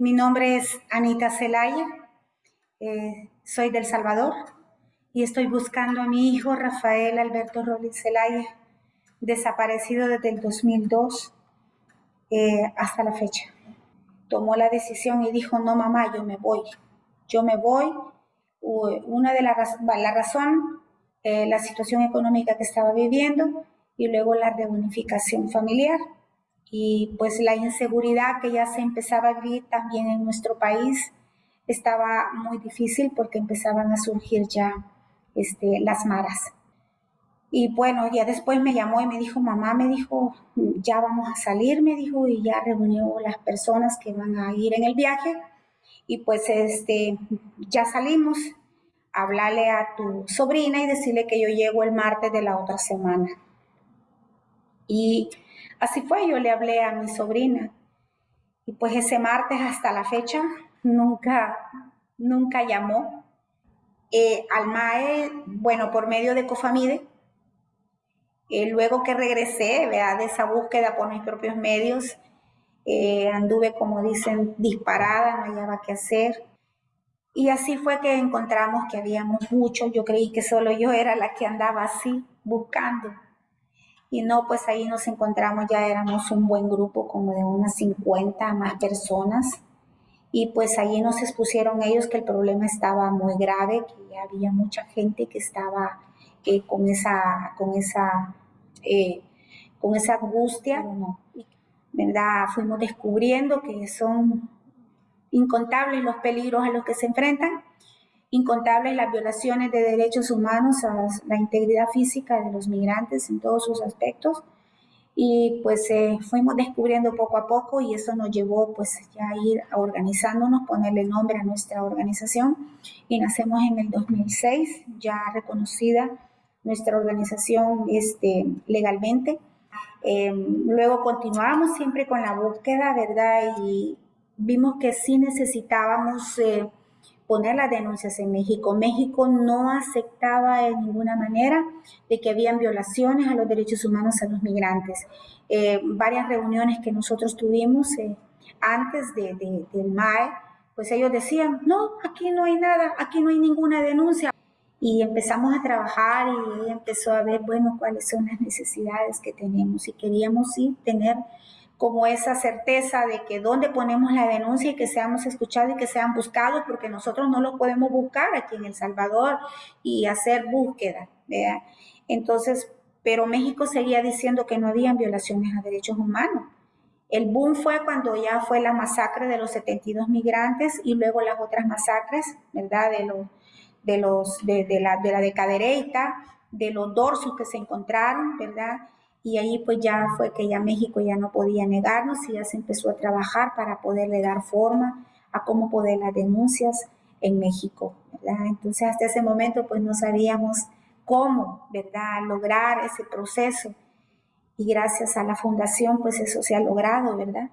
mi nombre es Anita Celaya, eh, soy del Salvador y estoy buscando a mi hijo Rafael Alberto Rollins Celaya, desaparecido desde el 2002 eh, hasta la fecha. Tomó la decisión y dijo, no mamá, yo me voy, yo me voy. Una de las la razón, eh, la situación económica que estaba viviendo y luego la reunificación familiar y pues la inseguridad que ya se empezaba a vivir también en nuestro país estaba muy difícil porque empezaban a surgir ya este, las maras. Y bueno, ya después me llamó y me dijo, mamá, me dijo, ya vamos a salir, me dijo, y ya reunió las personas que van a ir en el viaje. Y pues este, ya salimos, hablarle a tu sobrina y decirle que yo llego el martes de la otra semana. Y así fue, yo le hablé a mi sobrina. Y pues ese martes hasta la fecha nunca, nunca llamó. Eh, al MAE, bueno, por medio de Cofamide, eh, luego que regresé ¿verdad? de esa búsqueda por mis propios medios, eh, anduve, como dicen, disparada, no hallaba qué hacer. Y así fue que encontramos que habíamos muchos. Yo creí que solo yo era la que andaba así, buscando. Y no, pues ahí nos encontramos, ya éramos un buen grupo, como de unas 50 más personas. Y pues ahí nos expusieron ellos que el problema estaba muy grave, que había mucha gente que estaba eh, con, esa, con, esa, eh, con esa angustia. ¿verdad? Fuimos descubriendo que son incontables los peligros a los que se enfrentan incontables las violaciones de derechos humanos a la integridad física de los migrantes en todos sus aspectos. Y pues eh, fuimos descubriendo poco a poco y eso nos llevó pues ya a ir organizándonos, ponerle nombre a nuestra organización y nacemos en el 2006, ya reconocida nuestra organización este, legalmente. Em, luego continuamos siempre con la búsqueda, ¿verdad? Y vimos que sí necesitábamos... Eh, poner las denuncias en México. México no aceptaba en ninguna manera de que habían violaciones a los derechos humanos a los migrantes. Eh, varias reuniones que nosotros tuvimos eh, antes de, del MAE, pues ellos decían, no, aquí no hay nada, aquí no hay ninguna denuncia. Y empezamos a trabajar y empezó a ver, bueno, cuáles son las necesidades que tenemos. Y queríamos sí tener como esa certeza de que dónde ponemos la denuncia y que seamos escuchados y que sean buscados, porque nosotros no lo podemos buscar aquí en El Salvador y hacer búsqueda. Entonces, pero México seguía diciendo que no habían violaciones a derechos humanos. El boom fue cuando ya fue la masacre de los 72 migrantes y luego las otras masacres, ¿verdad? De los de los de, la de la de Cadereyta, de los dorsos que se encontraron, ¿verdad? Y ahí pues ya fue que ya México ya no podía negarnos y ya se empezó a trabajar para poderle dar forma a cómo poder las denuncias en México. Entonces hasta ese momento pues no sabíamos cómo, ¿verdad? Lograr ese proceso y gracias a la fundación pues eso se ha logrado, ¿verdad?